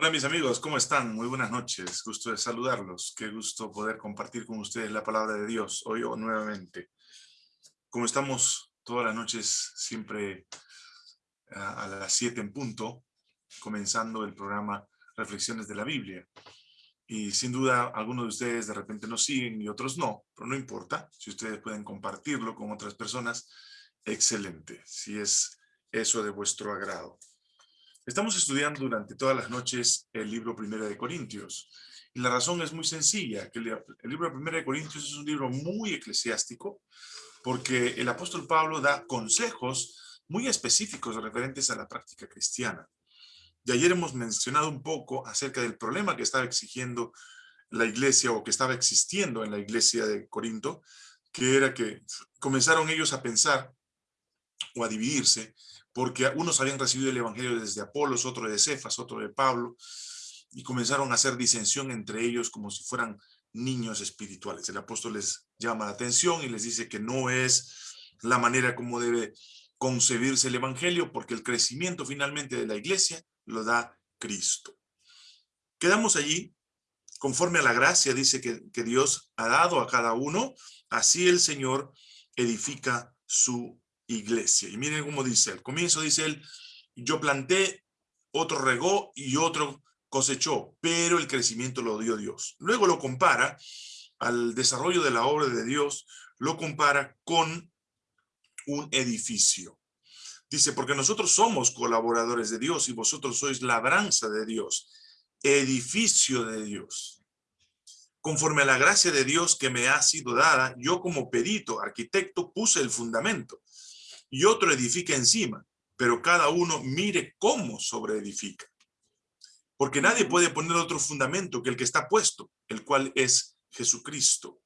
Hola mis amigos, ¿cómo están? Muy buenas noches, gusto de saludarlos. Qué gusto poder compartir con ustedes la palabra de Dios hoy o nuevamente. Como estamos todas las noches siempre a, a las 7 en punto, comenzando el programa Reflexiones de la Biblia. Y sin duda, algunos de ustedes de repente nos siguen y otros no, pero no importa. Si ustedes pueden compartirlo con otras personas, excelente, si es eso de vuestro agrado. Estamos estudiando durante todas las noches el libro Primera de Corintios. Y la razón es muy sencilla, que el, libro Primera de Corintios es un libro muy eclesiástico, porque el apóstol Pablo da consejos muy específicos referentes a la práctica cristiana. Y ayer hemos mencionado un poco acerca del problema que estaba exigiendo la iglesia o que estaba existiendo en la iglesia de Corinto, que era que comenzaron ellos a pensar o a dividirse porque unos habían recibido el evangelio desde Apolos, otro de Cefas, otro de Pablo, y comenzaron a hacer disensión entre ellos como si fueran niños espirituales. El apóstol les llama la atención y les dice que no es la manera como debe concebirse el evangelio, porque el crecimiento finalmente de la iglesia lo da Cristo. Quedamos allí, conforme a la gracia, dice que, que Dios ha dado a cada uno, así el Señor edifica su iglesia. Y miren cómo dice, al comienzo dice él, yo planté, otro regó y otro cosechó, pero el crecimiento lo dio Dios. Luego lo compara al desarrollo de la obra de Dios, lo compara con un edificio. Dice, porque nosotros somos colaboradores de Dios y vosotros sois labranza de Dios, edificio de Dios. Conforme a la gracia de Dios que me ha sido dada, yo como perito, arquitecto, puse el fundamento y otro edifica encima, pero cada uno mire cómo sobreedifica. Porque nadie puede poner otro fundamento que el que está puesto, el cual es Jesucristo.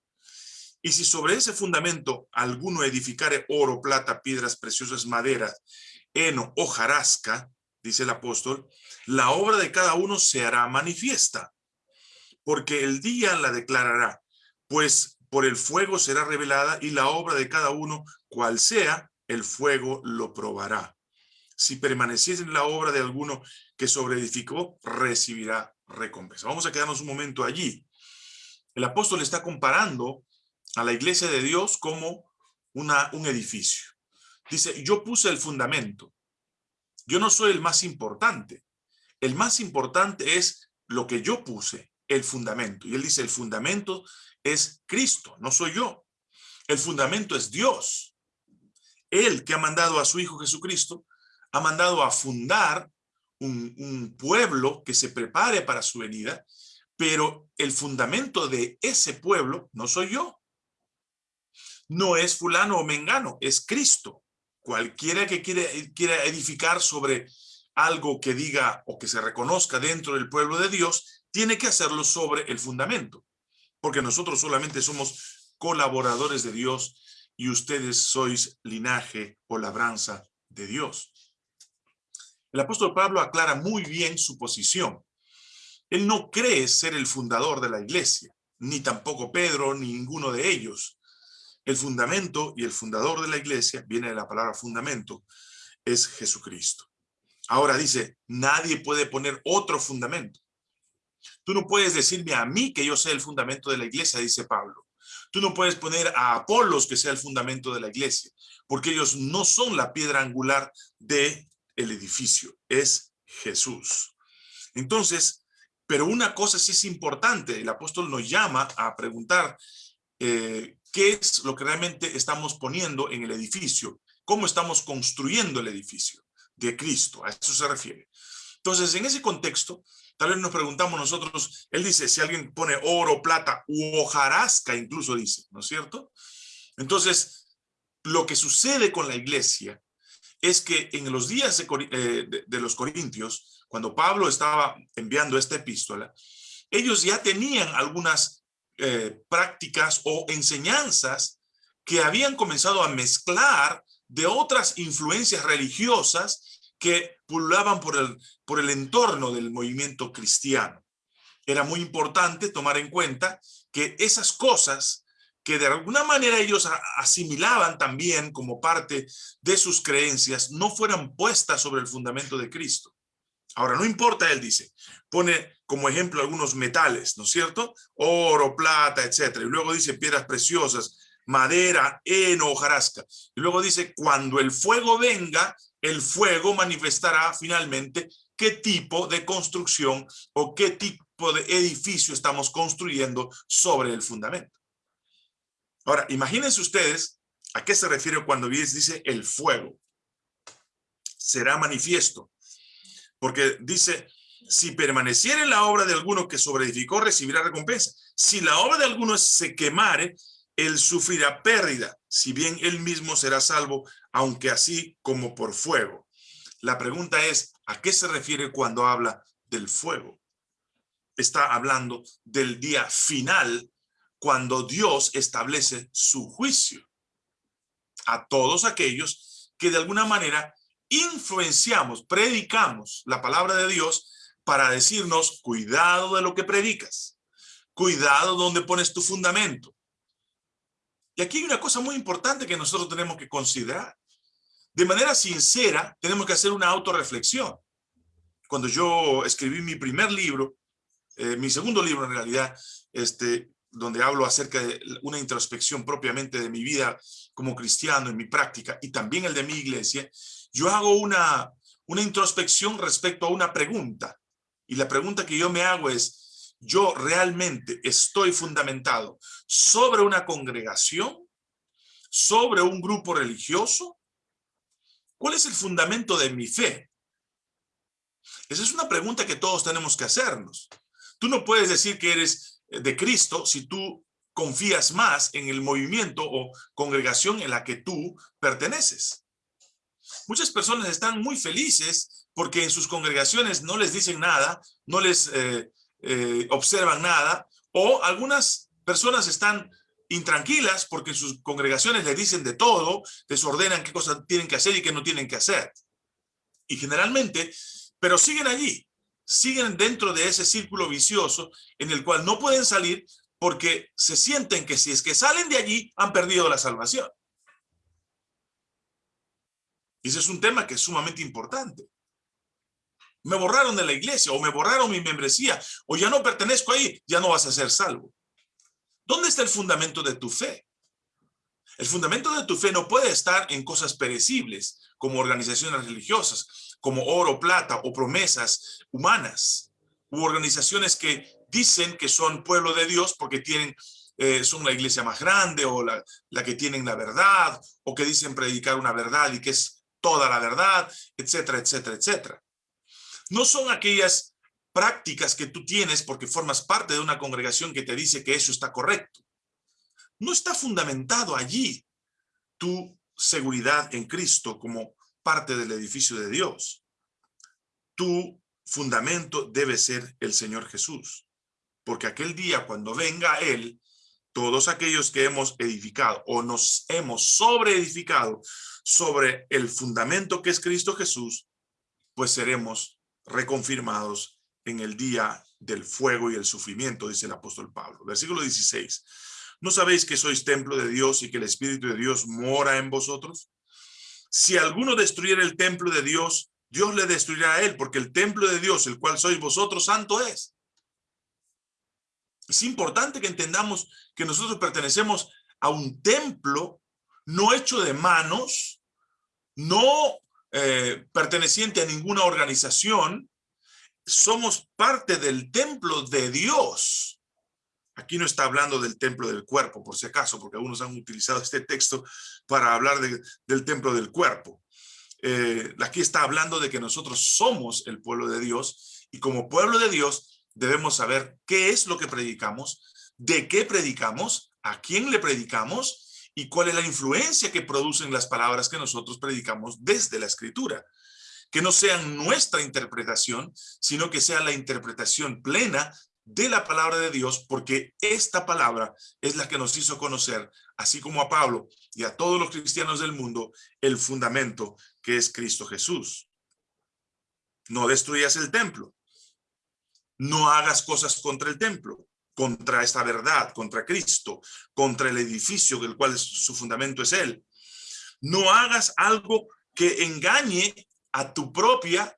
Y si sobre ese fundamento alguno edificare oro, plata, piedras preciosas, madera, heno o jarasca, dice el apóstol, la obra de cada uno se hará manifiesta, porque el día la declarará, pues por el fuego será revelada y la obra de cada uno, cual sea, el fuego lo probará. Si permaneciese en la obra de alguno que sobreedificó, recibirá recompensa. Vamos a quedarnos un momento allí. El apóstol está comparando a la iglesia de Dios como una, un edificio. Dice, yo puse el fundamento. Yo no soy el más importante. El más importante es lo que yo puse, el fundamento. Y él dice, el fundamento es Cristo, no soy yo. El fundamento es Dios. Él que ha mandado a su Hijo Jesucristo, ha mandado a fundar un, pueblo que se prepare para su venida, pero el fundamento de ese pueblo no soy yo. No es fulano o mengano, es Cristo. Cualquiera que quiera edificar sobre algo que diga o que se reconozca dentro del pueblo de Dios, tiene que hacerlo sobre el fundamento. Porque nosotros solamente somos colaboradores de Dios y ustedes sois linaje o labranza de Dios. El apóstol Pablo aclara muy bien su posición. Él no cree ser el fundador de la iglesia, ni tampoco Pedro, ni ninguno de ellos. El fundamento y el fundador de la iglesia, viene de la palabra fundamento, es Jesucristo. Ahora dice, nadie puede poner otro fundamento. Tú no puedes decirme a mí que yo sé el fundamento de la iglesia, dice Pablo. Tú no puedes poner a Apolos que sea el fundamento de la iglesia, porque ellos no son la piedra angular del el edificio, es Jesús. Entonces, pero una cosa sí es importante, el apóstol nos llama a preguntar eh, qué es lo que realmente estamos poniendo en el edificio, cómo estamos construyendo el edificio de Cristo, a eso se refiere. Entonces, en ese contexto, Tal vez nos preguntamos nosotros, él dice, si alguien pone oro, plata u hojarasca, incluso dice, ¿no es cierto? Entonces, lo que sucede con la iglesia es que en los días de, eh, los corintios, cuando Pablo estaba enviando esta epístola, ellos ya tenían algunas eh, prácticas o enseñanzas que habían comenzado a mezclar de otras influencias religiosas que pululaban por el, por el entorno del movimiento cristiano. Era muy importante tomar en cuenta que esas cosas que de alguna manera ellos asimilaban también como parte de sus creencias, no fueran puestas sobre el fundamento de Cristo. Ahora, no importa, él dice, pone como ejemplo algunos metales, ¿no es cierto? Oro, plata, etcétera. Y luego dice piedras preciosas, madera, heno, hojarasca. Y luego dice, cuando el fuego venga, el fuego manifestará finalmente qué tipo de construcción o qué tipo de edificio estamos construyendo sobre el fundamento. Ahora, imagínense ustedes a qué se refiere cuando dice el fuego. Será manifiesto. Porque dice, si permaneciera en la obra de alguno que sobreedificó, recibirá recompensa. Si la obra de alguno se quemare, él sufrirá pérdida, si bien él mismo será salvo, aunque así como por fuego. La pregunta es, ¿a qué se refiere cuando habla del fuego? Está hablando del día final, cuando Dios establece su juicio a todos aquellos que de alguna manera influenciamos, predicamos la palabra de Dios para decirnos, cuidado de lo que predicas, cuidado donde pones tu fundamento. Y aquí hay una cosa muy importante que nosotros tenemos que considerar. De manera sincera, tenemos que hacer una autorreflexión. Cuando yo escribí mi primer libro, eh, mi segundo libro en realidad, este, donde hablo acerca de una introspección propiamente de mi vida como cristiano, en mi práctica, y también el de mi iglesia, yo hago una, una introspección respecto a una pregunta. Y la pregunta que yo me hago es, ¿yo realmente estoy fundamentado sobre una congregación? ¿Sobre un grupo religioso? ¿Cuál es el fundamento de mi fe? Esa es una pregunta que todos tenemos que hacernos. Tú no puedes decir que eres de Cristo si tú confías más en el movimiento o congregación en la que tú perteneces. Muchas personas están muy felices porque en sus congregaciones no les dicen nada, no les eh, eh, observan nada, o algunas personas están intranquilas porque sus congregaciones les dicen de todo, les ordenan qué cosas tienen que hacer y qué no tienen que hacer. Y generalmente, pero siguen allí, siguen dentro de ese círculo vicioso en el cual no pueden salir porque se sienten que si es que salen de allí han perdido la salvación. Y ese es un tema que es sumamente importante. Me borraron de la iglesia o me borraron mi membresía o ya no pertenezco ahí, ya no vas a ser salvo. ¿Dónde está el fundamento de tu fe? El fundamento de tu fe no puede estar en cosas perecibles como organizaciones religiosas, como oro, plata o promesas humanas u organizaciones que dicen que son pueblo de Dios porque tienen eh, son la iglesia más grande o la, la que tienen la verdad o que dicen predicar una verdad y que es toda la verdad, etcétera, etcétera, etcétera. No son aquellas prácticas que tú tienes porque formas parte de una congregación que te dice que eso está correcto. No está fundamentado allí tu seguridad en Cristo como parte del edificio de Dios. Tu fundamento debe ser el Señor Jesús, porque aquel día cuando venga Él, todos aquellos que hemos edificado o nos hemos sobreedificado sobre el fundamento que es Cristo Jesús, pues seremos reconfirmados en el día del fuego y el sufrimiento, dice el apóstol Pablo. Versículo 16. ¿No sabéis que sois templo de Dios y que el Espíritu de Dios mora en vosotros? Si alguno destruyera el templo de Dios, Dios le destruirá a él, porque el templo de Dios, el cual sois vosotros, santo es. Es importante que entendamos que nosotros pertenecemos a un templo no hecho de manos, no eh, perteneciente a ninguna organización, somos parte del templo de Dios. Aquí no está hablando del templo del cuerpo, por si acaso, porque algunos han utilizado este texto para hablar del templo del cuerpo. Eh, aquí está hablando de que nosotros somos el pueblo de Dios y como pueblo de Dios debemos saber qué es lo que predicamos, de qué predicamos, a quién le predicamos y cuál es la influencia que producen las palabras que nosotros predicamos desde la escritura. Que no sean nuestra interpretación, sino que sea la interpretación plena de la palabra de Dios, porque esta palabra es la que nos hizo conocer, así como a Pablo y a todos los cristianos del mundo, el fundamento que es Cristo Jesús. No destruyas el templo. No hagas cosas contra el templo contra esta verdad, contra Cristo, contra el edificio del cual su fundamento es Él. No hagas algo que engañe a tu propia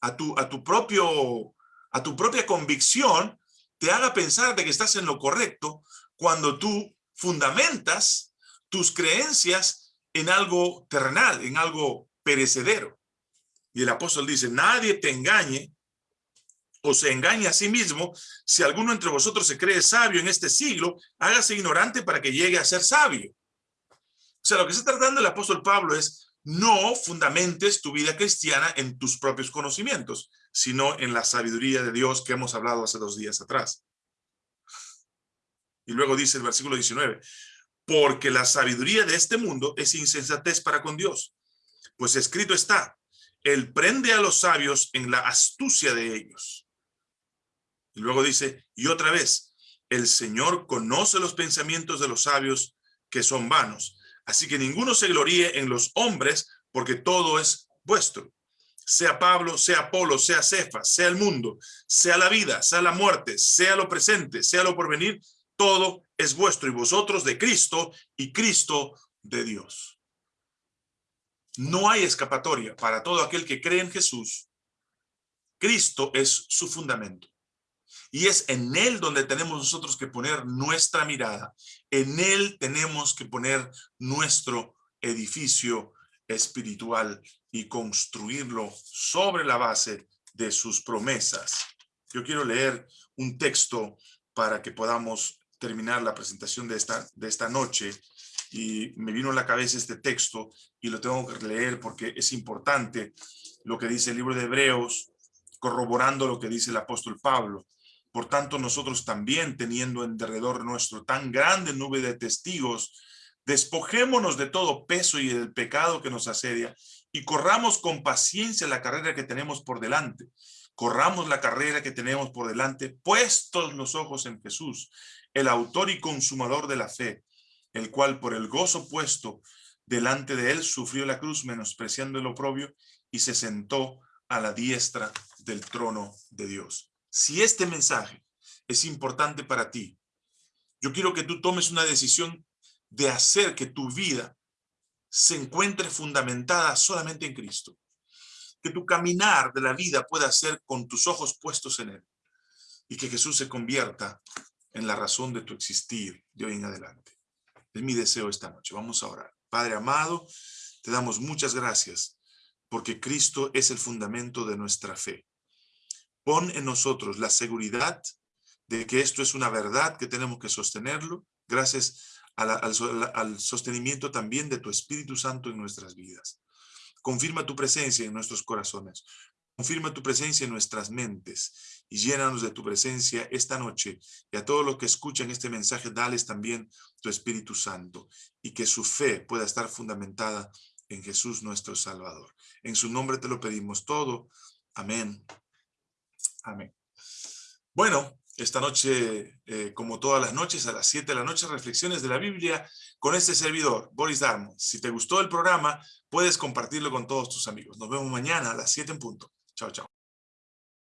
a tu, a tu propio, a tu propia convicción, te haga pensar de que estás en lo correcto cuando tú fundamentas tus creencias en algo terrenal, en algo perecedero. Y el apóstol dice, nadie te engañe o se engañe a sí mismo, si alguno entre vosotros se cree sabio en este siglo, hágase ignorante para que llegue a ser sabio. O sea, lo que está tratando el apóstol Pablo es, no fundamentes tu vida cristiana en tus propios conocimientos, sino en la sabiduría de Dios que hemos hablado hace dos días atrás. Y luego dice el versículo 19, porque la sabiduría de este mundo es insensatez para con Dios. Pues escrito está, Él prende a los sabios en la astucia de ellos. Y luego dice, y otra vez, el Señor conoce los pensamientos de los sabios que son vanos. Así que ninguno se gloríe en los hombres, porque todo es vuestro. Sea Pablo, sea Apolo, sea Cefas, sea el mundo, sea la vida, sea la muerte, sea lo presente, sea lo porvenir, todo es vuestro y vosotros de Cristo y Cristo de Dios. No hay escapatoria para todo aquel que cree en Jesús. Cristo es su fundamento. Y es en Él donde tenemos nosotros que poner nuestra mirada. En Él tenemos que poner nuestro edificio espiritual y construirlo sobre la base de sus promesas. Yo quiero leer un texto para que podamos terminar la presentación de esta, de esta noche y me vino a la cabeza este texto y lo tengo que leer porque es importante lo que dice el libro de Hebreos, corroborando lo que dice el apóstol Pablo. Por tanto, nosotros también, teniendo en derredor nuestro tan grande nube de testigos, despojémonos de todo peso y del pecado que nos asedia y corramos con paciencia la carrera que tenemos por delante. Corramos la carrera que tenemos por delante, puestos los ojos en Jesús, el autor y consumador de la fe, el cual por el gozo puesto delante de él sufrió la cruz menospreciando el oprobio y se sentó a la diestra del trono de Dios. Si este mensaje es importante para ti, yo quiero que tú tomes una decisión de hacer que tu vida se encuentre fundamentada solamente en Cristo. Que tu caminar de la vida pueda ser con tus ojos puestos en Él. Y que Jesús se convierta en la razón de tu existir de hoy en adelante. Es mi deseo esta noche. Vamos a orar. Padre amado, te damos muchas gracias porque Cristo es el fundamento de nuestra fe. Pon en nosotros la seguridad de que esto es una verdad que tenemos que sostenerlo, gracias al, al sostenimiento también de tu Espíritu Santo en nuestras vidas. Confirma tu presencia en nuestros corazones. Confirma tu presencia en nuestras mentes y llénanos de tu presencia esta noche. Y a todos los que escuchan este mensaje, dales también tu Espíritu Santo y que su fe pueda estar fundamentada en Jesús nuestro Salvador. En su nombre te lo pedimos todo. Amén Amén. Bueno, esta noche, eh, como todas las noches, a las 7 de la noche, reflexiones de la Biblia con este servidor, Boris Darmo. Si te gustó el programa, puedes compartirlo con todos tus amigos. Nos vemos mañana a las 7 en punto. Chao, chao.